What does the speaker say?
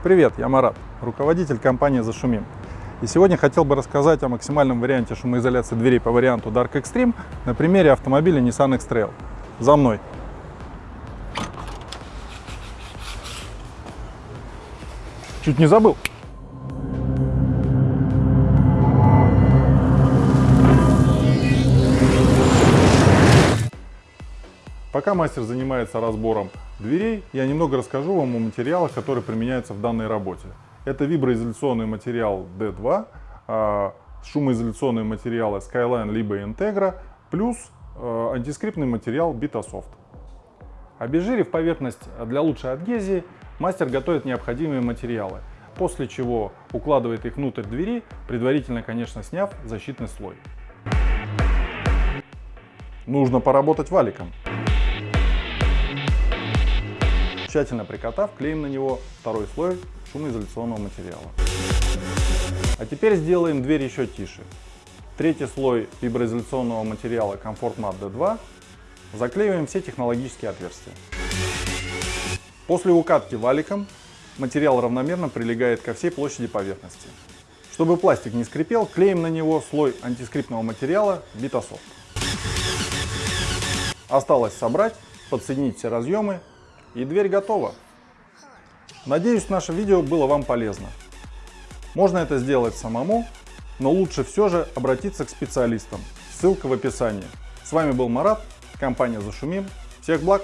Привет, я Марат, руководитель компании «Зашумим». И сегодня хотел бы рассказать о максимальном варианте шумоизоляции дверей по варианту Dark Extreme на примере автомобиля Nissan X-Trail. За мной! Чуть не забыл. Пока мастер занимается разбором дверей, я немного расскажу вам о материалах, которые применяются в данной работе. Это виброизоляционный материал D2, а, шумоизоляционные материалы Skyline либо Integra, плюс а, антискриптный материал Bitasoft. Обезжирив поверхность для лучшей адгезии, мастер готовит необходимые материалы, после чего укладывает их внутрь двери, предварительно, конечно, сняв защитный слой. Нужно поработать валиком. Тщательно прикатав, клеим на него второй слой шумоизоляционного материала. А теперь сделаем дверь еще тише. Третий слой виброизоляционного материала Comfort Mat D2 заклеиваем все технологические отверстия. После укатки валиком материал равномерно прилегает ко всей площади поверхности. Чтобы пластик не скрипел, клеим на него слой антискриптного материала Vitasoft. Осталось собрать, подсоединить все разъемы и дверь готова. Надеюсь, наше видео было вам полезно. Можно это сделать самому, но лучше все же обратиться к специалистам. Ссылка в описании. С вами был Марат, компания Зашумим. Всех благ!